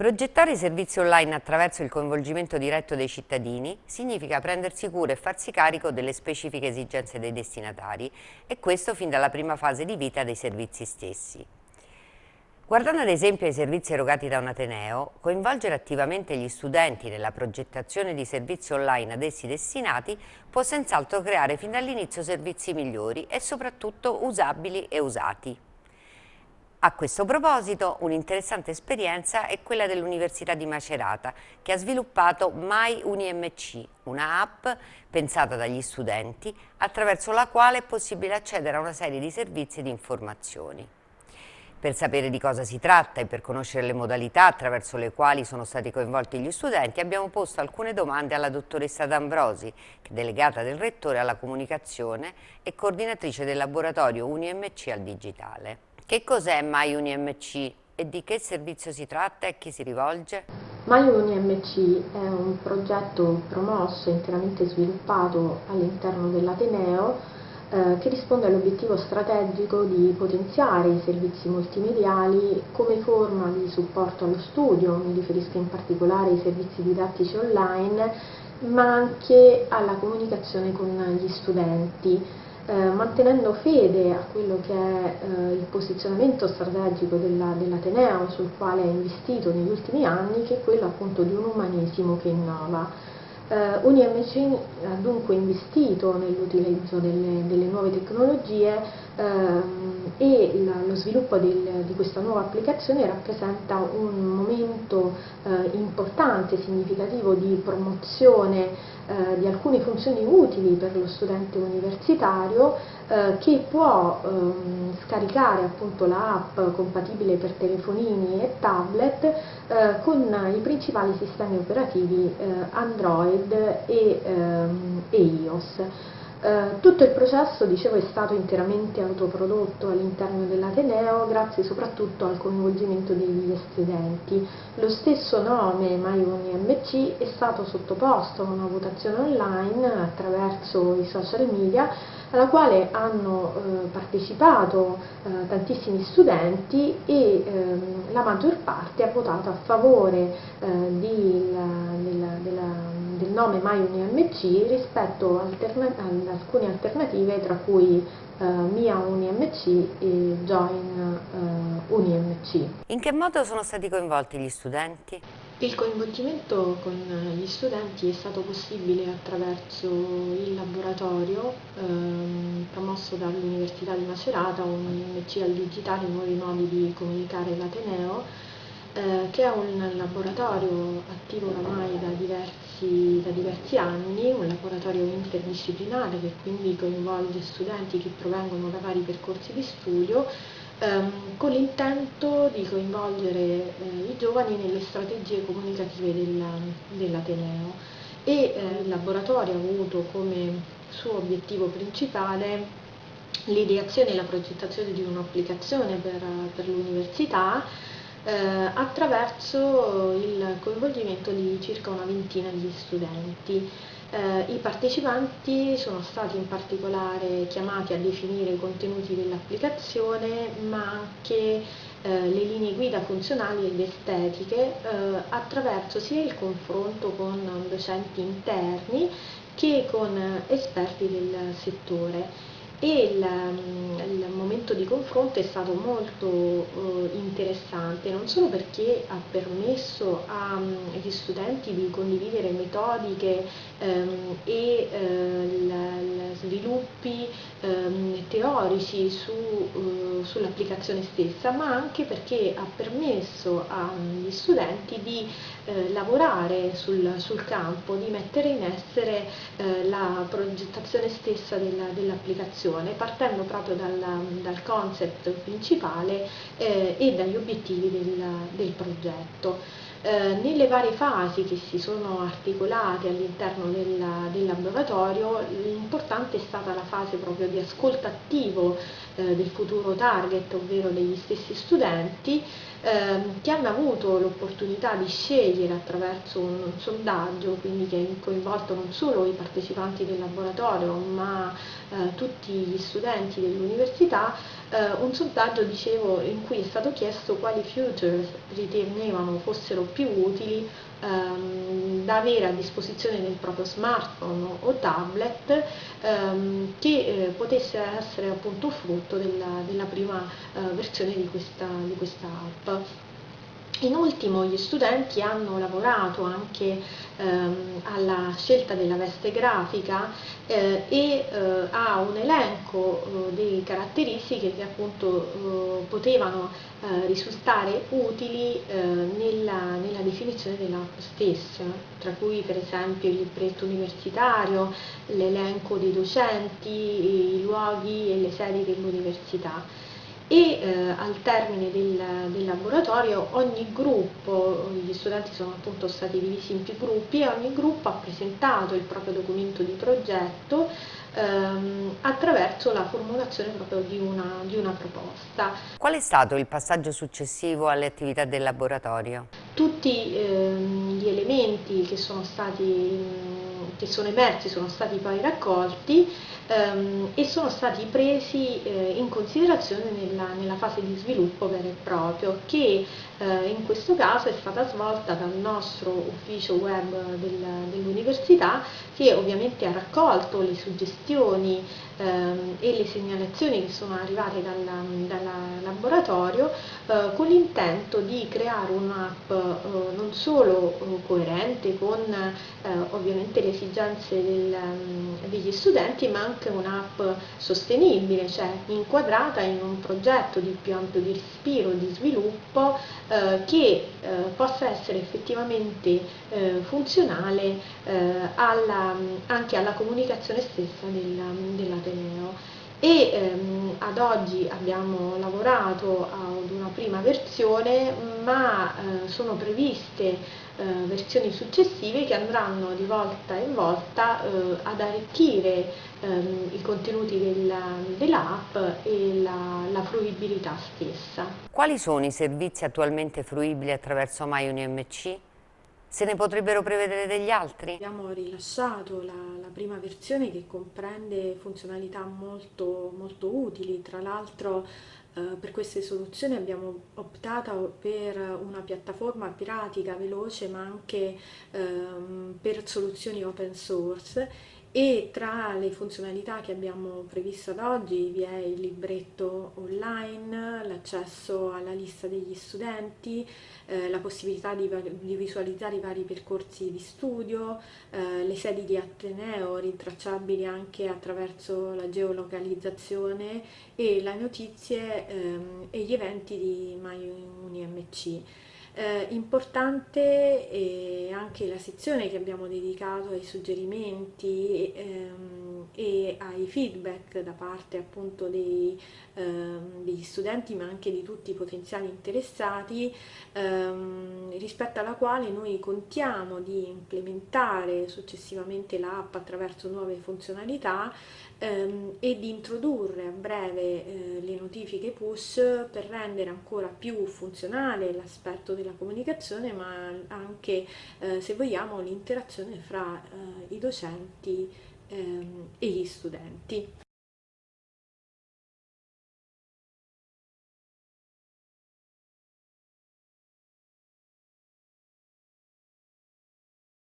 Progettare i servizi online attraverso il coinvolgimento diretto dei cittadini significa prendersi cura e farsi carico delle specifiche esigenze dei destinatari e questo fin dalla prima fase di vita dei servizi stessi. Guardando ad esempio ai servizi erogati da un Ateneo, coinvolgere attivamente gli studenti nella progettazione di servizi online ad essi destinati può senz'altro creare fin dall'inizio servizi migliori e soprattutto usabili e usati. A questo proposito un'interessante esperienza è quella dell'Università di Macerata che ha sviluppato My UniMC, una app pensata dagli studenti attraverso la quale è possibile accedere a una serie di servizi e di informazioni. Per sapere di cosa si tratta e per conoscere le modalità attraverso le quali sono stati coinvolti gli studenti abbiamo posto alcune domande alla dottoressa D'Ambrosi, delegata del Rettore alla comunicazione e coordinatrice del laboratorio UniMC al digitale. Che cos'è MyUniMC e di che servizio si tratta e a chi si rivolge? MyUniMC è un progetto promosso e interamente sviluppato all'interno dell'Ateneo eh, che risponde all'obiettivo strategico di potenziare i servizi multimediali come forma di supporto allo studio, mi riferisco in particolare ai servizi didattici online, ma anche alla comunicazione con gli studenti eh, mantenendo fede a quello che è eh, il posizionamento strategico dell'Ateneo dell sul quale ha investito negli ultimi anni, che è quello appunto di un umanesimo che innova. Uh, UniMC ha dunque investito nell'utilizzo delle, delle, nuove tecnologie e la, lo sviluppo del, di questa nuova applicazione rappresenta un momento uh, importante, significativo di promozione di alcune funzioni utili per lo studente universitario che può ehm, scaricare appunto l'app compatibile per telefonini e tablet con i principali sistemi operativi Android Android e, ehm, e iOS. Eh, tutto il processo, dicevo, è stato interamente autoprodotto all'interno dell'Ateneo grazie soprattutto al coinvolgimento degli studenti. Lo stesso nome MyUniMC è stato sottoposto a una votazione online attraverso i social media alla quale hanno eh, partecipato eh, tantissimi studenti e ehm, la maggior parte ha votato a favore eh, di, la, della, della del nome MyUniMC rispetto alterna ad alcune alternative tra cui uh, Mia UniMC e Join uh, UniMC. In che modo sono stati coinvolti gli studenti? Il coinvolgimento con gli studenti è stato possibile attraverso il laboratorio ehm, promosso dall'Università di Macerata, UniMC al digitale, nuovi modi di comunicare l'Ateneo, eh, che è un laboratorio attivo oramai da diversi, da diversi, anni, un laboratorio interdisciplinare che quindi coinvolge studenti che provengono da vari percorsi di studio ehm, con l'intento di coinvolgere eh, i giovani nelle strategie comunicative dell'Ateneo. E eh, il laboratorio ha avuto come suo obiettivo principale l'ideazione e la progettazione di un'applicazione per, per l'università eh, attraverso il coinvolgimento di circa una ventina di studenti. Eh, I partecipanti sono stati in particolare chiamati a definire i contenuti dell'applicazione ma anche eh, le linee guida funzionali ed estetiche eh, attraverso sia il confronto con docenti interni che con esperti del settore e il, il, momento di confronto è stato molto uh, interessante, non solo perché ha permesso agli studenti di condividere metodiche um, e uh, sviluppi um, teorici su, uh, sull'applicazione stessa, ma anche perché ha permesso agli studenti di lavorare sul, sul, campo, di mettere in essere la progettazione stessa dell'applicazione formazione partendo proprio dal, dal concept principale eh, e dagli obiettivi del, del progetto. Eh, nelle varie fasi che si sono articolate all'interno del, del, laboratorio l'importante è stata la fase proprio di ascolto attivo eh, del futuro target, ovvero degli stessi studenti, ehm, che hanno avuto l'opportunità di scegliere attraverso un, un, sondaggio, quindi che ha coinvolto non solo i partecipanti del laboratorio ma eh, tutti gli studenti dell'università, eh, un sondaggio, dicevo, in cui è stato chiesto quali features ritenevano fossero più utili ehm, da avere a disposizione del proprio smartphone o tablet ehm, che eh, potesse essere appunto frutto della, della prima eh, versione di questa, di questa app. In ultimo gli studenti hanno lavorato anche ehm, alla scelta della veste grafica eh, e eh, a un elenco eh, di caratteristiche che appunto eh, potevano eh, risultare utili eh, nella, nella, definizione dell'app stessa, tra cui per esempio il libretto universitario, l'elenco dei docenti, i luoghi e le sedi dell'università e eh, al termine del, del, laboratorio ogni gruppo, gli studenti sono appunto stati divisi in più gruppi e ogni gruppo ha presentato il proprio documento di progetto ehm, attraverso la formulazione proprio di una, di una proposta. Qual è stato il passaggio successivo alle attività del laboratorio? Tutti ehm, gli elementi che sono stati che sono emersi sono stati poi raccolti ehm, e sono stati presi eh, in considerazione nella, nella, fase di sviluppo vero e proprio che eh, in questo caso è stata svolta dal nostro ufficio web del, dell'università che ovviamente ha raccolto le suggestioni e le segnalazioni che sono arrivate dal, laboratorio eh, con l'intento di creare un'app eh, non solo eh, coerente con ovviamente le esigenze del, degli studenti ma anche un'app sostenibile, cioè inquadrata in un progetto di più ampio di respiro, di sviluppo che possa essere effettivamente funzionale alla, anche alla comunicazione stessa del, dell'Ateneo e ehm, ad oggi abbiamo lavorato ad una prima versione ma eh, sono previste eh, versioni successive che andranno di volta in volta eh, ad arricchire ehm, i contenuti dell'app e la, la, fruibilità stessa. Quali sono i servizi attualmente fruibili attraverso MyUniMC? Se ne potrebbero prevedere degli altri? Abbiamo rilasciato la, la prima versione che comprende funzionalità molto, molto utili, tra l'altro eh, per queste soluzioni abbiamo optato per una piattaforma piratica veloce ma anche ehm, per soluzioni open source e tra le funzionalità che abbiamo previsto ad oggi vi è il libretto online, l'accesso alla lista degli studenti, eh, la possibilità di, di, visualizzare i vari percorsi di studio, eh, le sedi di Ateneo rintracciabili anche attraverso la geolocalizzazione e le notizie ehm, e gli eventi di MyUniMC. Eh, importante è anche la sezione che abbiamo dedicato ai suggerimenti ehm, e ai feedback da parte appunto dei, ehm, degli studenti ma anche di tutti i potenziali interessati ehm, rispetto alla quale noi contiamo di implementare successivamente l'app attraverso nuove funzionalità ehm, e di introdurre a breve eh, le notifiche push per rendere ancora più funzionale l'aspetto della comunicazione ma anche eh, se vogliamo l'interazione fra eh, i docenti ehm, e gli studenti.